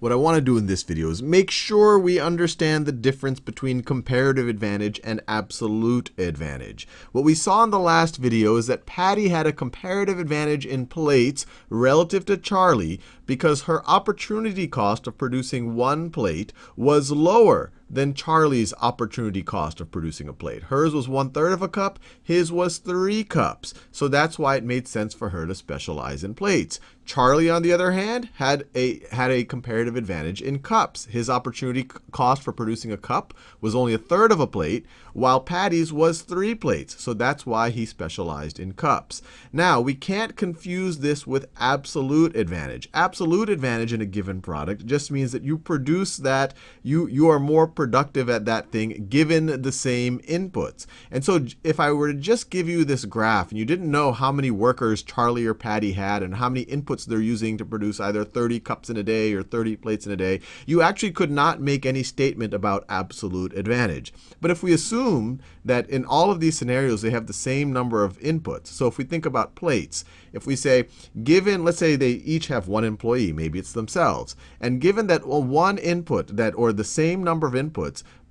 what I want to do in this video is make sure we understand the difference between comparative advantage and absolute advantage. What we saw in the last video is that Patty had a comparative advantage in plates relative to Charlie because her opportunity cost of producing one plate was lower than Charlie's opportunity cost of producing a plate. Hers was one third of a cup, his was three cups. So that's why it made sense for her to specialize in plates. Charlie, on the other hand, had a, had a comparative advantage in cups. His opportunity cost for producing a cup was only a third of a plate, while Patty's was three plates. So that's why he specialized in cups. Now, we can't confuse this with absolute advantage. Absolute advantage in a given product just means that you produce that, you, you are more productive at that thing given the same inputs. And so if I were to just give you this graph and you didn't know how many workers Charlie or Patty had and how many inputs they're using to produce either 30 cups in a day or 30 plates in a day, you actually could not make any statement about absolute advantage. But if we assume that in all of these scenarios they have the same number of inputs, so if we think about plates, if we say, given, let's say they each have one employee, maybe it's themselves, and given that well, one input that or the same number of inputs,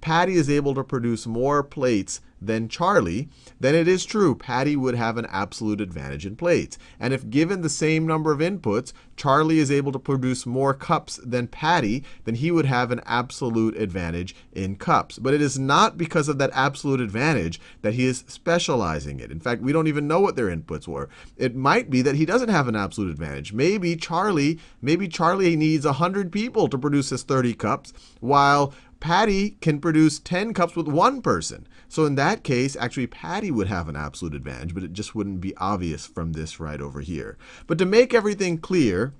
Patty is able to produce more plates than Charlie, then it is true Patty would have an absolute advantage in plates. And if given the same number of inputs, Charlie is able to produce more cups than Patty, then he would have an absolute advantage in cups. But it is not because of that absolute advantage that he is specializing it. In fact, we don't even know what their inputs were. It might be that he doesn't have an absolute advantage. Maybe Charlie, maybe Charlie needs 100 people to produce his 30 cups, while Patty can produce 10 cups with one person. So in that case, actually Patty would have an absolute advantage, but it just wouldn't be obvious from this right over here. But to make everything clear,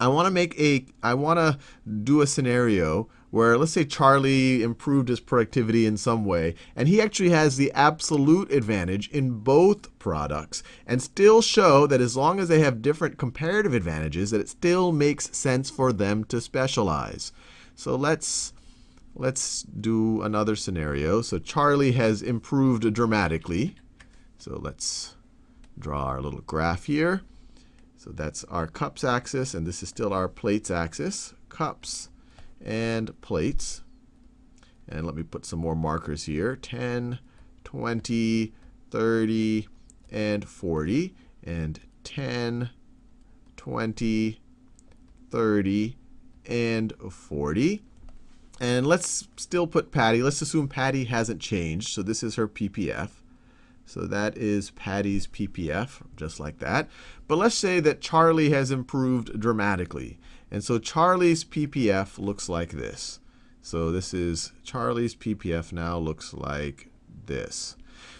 I want to make a I want to do a scenario where let's say Charlie improved his productivity in some way, and he actually has the absolute advantage in both products, and still show that as long as they have different comparative advantages, that it still makes sense for them to specialize. So let's Let's do another scenario. So Charlie has improved dramatically. So let's draw our little graph here. So that's our cups axis, and this is still our plates axis. Cups and plates. And let me put some more markers here. 10, 20, 30, and 40. And 10, 20, 30, and 40. And let's still put Patty. Let's assume Patty hasn't changed. So this is her PPF. So that is Patty's PPF, just like that. But let's say that Charlie has improved dramatically. And so Charlie's PPF looks like this. So this is Charlie's PPF now looks like this.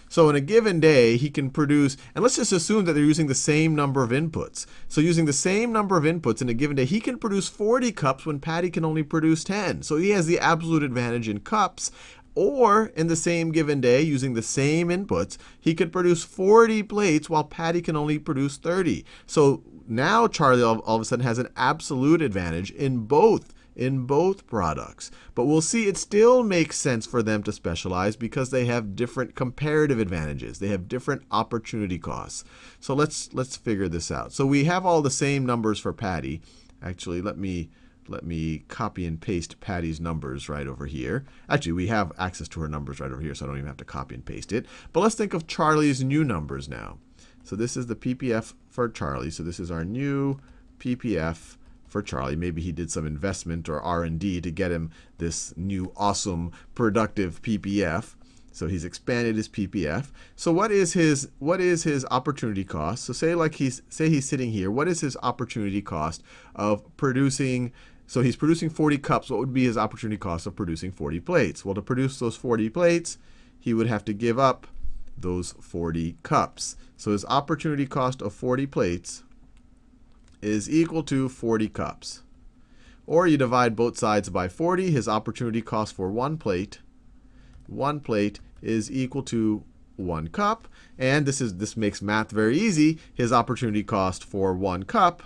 So in a given day, he can produce, and let's just assume that they're using the same number of inputs. So using the same number of inputs in a given day, he can produce 40 cups when Patty can only produce 10. So he has the absolute advantage in cups. Or in the same given day, using the same inputs, he could produce 40 plates while Patty can only produce 30. So now Charlie all, of a sudden has an absolute advantage in both in both products. But we'll see it still makes sense for them to specialize because they have different comparative advantages. They have different opportunity costs. So let's, let's figure this out. So we have all the same numbers for Patty. Actually, let me, let me copy and paste Patty's numbers right over here. Actually, we have access to her numbers right over here, so I don't even have to copy and paste it. But let's think of Charlie's new numbers now. So this is the PPF for Charlie. So this is our new PPF for Charlie. Maybe he did some investment or R&D to get him this new awesome productive PPF. So he's expanded his PPF. So what is his what is his opportunity cost? So say like he's say he's sitting here. What is his opportunity cost of producing so he's producing 40 cups. What would be his opportunity cost of producing 40 plates? Well, to produce those 40 plates, he would have to give up those 40 cups. So his opportunity cost of 40 plates is equal to 40 cups. Or you divide both sides by 40. His opportunity cost for one plate, one plate is equal to one cup. And this is this makes math very easy. His opportunity cost for one cup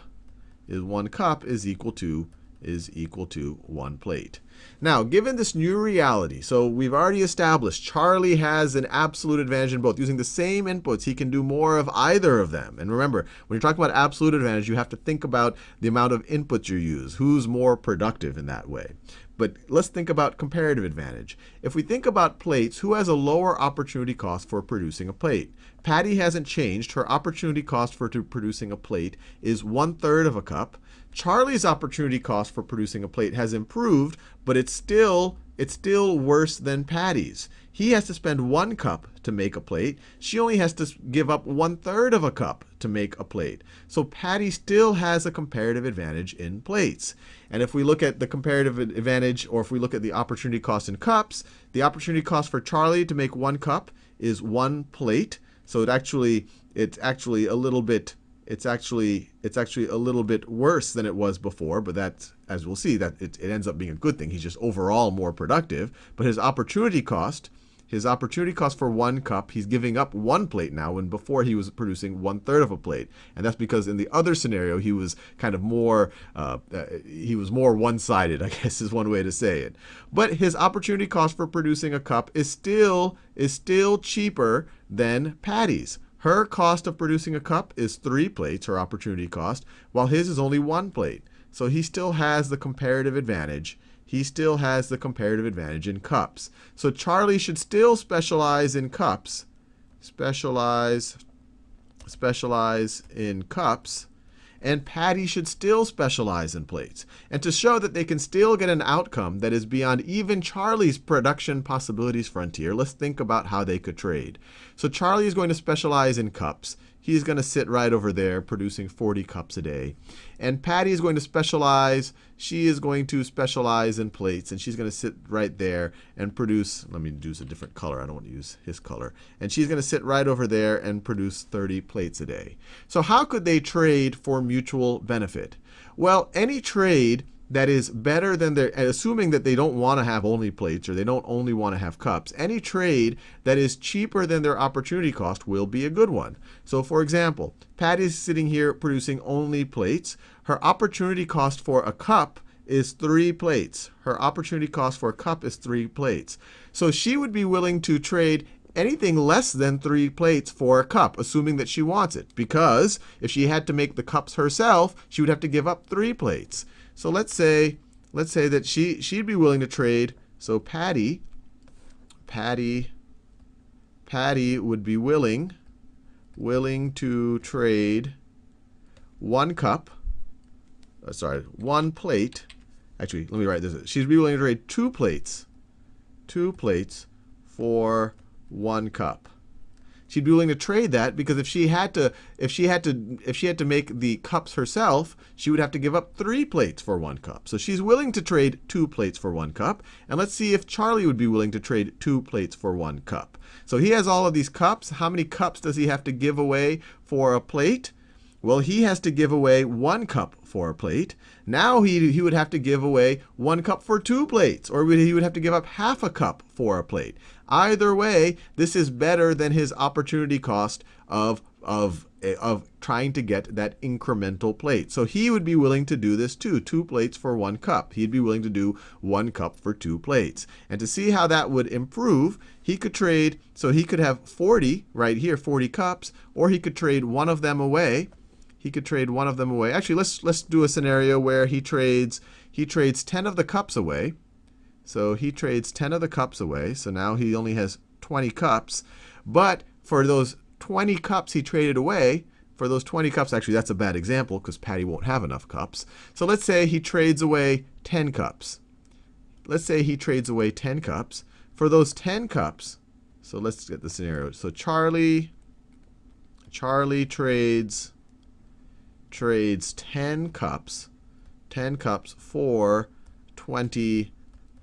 is one cup is equal to is equal to one plate. Now, given this new reality, so we've already established Charlie has an absolute advantage in both. Using the same inputs, he can do more of either of them. And remember, when you're talking about absolute advantage, you have to think about the amount of inputs you use. Who's more productive in that way? But let's think about comparative advantage. If we think about plates, who has a lower opportunity cost for producing a plate? Patty hasn't changed. Her opportunity cost for producing a plate is one third of a cup. Charlie's opportunity cost for producing a plate has improved, but it's still it's still worse than Patty's. He has to spend one cup to make a plate. She only has to give up one third of a cup to make a plate. So Patty still has a comparative advantage in plates. And if we look at the comparative advantage, or if we look at the opportunity cost in cups, the opportunity cost for Charlie to make one cup is one plate. So it actually it's actually a little bit it's actually it's actually a little bit worse than it was before, but that's as we'll see that it, it ends up being a good thing. He's just overall more productive. But his opportunity cost, his opportunity cost for one cup, he's giving up one plate now when before he was producing one third of a plate, and that's because in the other scenario he was kind of more uh, uh, he was more one-sided, I guess is one way to say it. But his opportunity cost for producing a cup is still is still cheaper than Patty's. Her cost of producing a cup is three plates, her opportunity cost, while his is only one plate. So he still has the comparative advantage. He still has the comparative advantage in cups. So Charlie should still specialize in cups. Specialize, specialize in cups and Patty should still specialize in plates. And to show that they can still get an outcome that is beyond even Charlie's production possibilities frontier, let's think about how they could trade. So Charlie is going to specialize in cups he's going to sit right over there producing 40 cups a day. And Patty is going to specialize. She is going to specialize in plates, and she's going to sit right there and produce. Let me use a different color. I don't want to use his color. And she's going to sit right over there and produce 30 plates a day. So how could they trade for mutual benefit? Well, any trade that is better than their, assuming that they don't want to have only plates or they don't only want to have cups, any trade that is cheaper than their opportunity cost will be a good one. So for example, Patty's sitting here producing only plates. Her opportunity cost for a cup is three plates. Her opportunity cost for a cup is three plates. So she would be willing to trade anything less than three plates for a cup, assuming that she wants it. Because if she had to make the cups herself, she would have to give up three plates. So let's say, let's say that she, she'd be willing to trade. So Patty, Patty, Patty would be willing, willing to trade one cup, uh, sorry, one plate. Actually, let me write this. She'd be willing to trade two plates, two plates for one cup she'd be willing to trade that because if she had to if she had to if she had to make the cups herself she would have to give up three plates for one cup. So she's willing to trade two plates for one cup. And let's see if charlie would be willing to trade two plates for one cup. So he has all of these cups. How many cups does he have to give away for a plate well, he has to give away one cup for a plate. Now he, he would have to give away one cup for two plates, or he would have to give up half a cup for a plate. Either way, this is better than his opportunity cost of, of, of trying to get that incremental plate. So he would be willing to do this too, two plates for one cup. He'd be willing to do one cup for two plates. And to see how that would improve, he could trade, so he could have 40 right here, 40 cups, or he could trade one of them away he could trade one of them away. Actually, let's let's do a scenario where he trades he trades 10 of the cups away. So he trades 10 of the cups away. So now he only has 20 cups. But for those 20 cups he traded away, for those 20 cups, actually that's a bad example because Patty won't have enough cups. So let's say he trades away 10 cups. Let's say he trades away 10 cups. For those 10 cups, so let's get the scenario. So Charlie, Charlie trades trades 10 cups, 10 cups for 20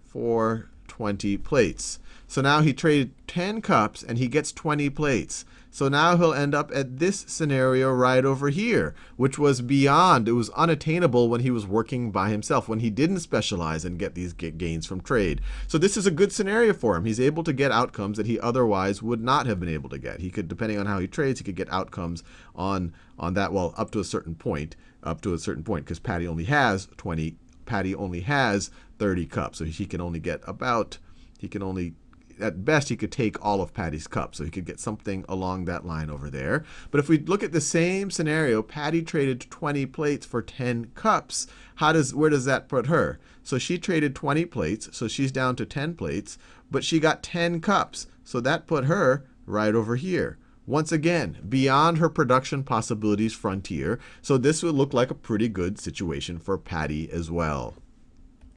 for 20 plates. So now he traded 10 cups and he gets 20 plates. So now he'll end up at this scenario right over here, which was beyond, it was unattainable when he was working by himself, when he didn't specialize and get these gains from trade. So this is a good scenario for him. He's able to get outcomes that he otherwise would not have been able to get. He could, depending on how he trades, he could get outcomes on, on that, well, up to a certain point, up to a certain point, because Patty only has 20 Patty only has 30 cups, so he can only get about, he can only at best, he could take all of Patty's cups. So he could get something along that line over there. But if we look at the same scenario, Patty traded 20 plates for 10 cups. How does, where does that put her? So she traded 20 plates, so she's down to 10 plates, but she got 10 cups. So that put her right over here. Once again, beyond her production possibilities frontier. So this would look like a pretty good situation for Patty as well.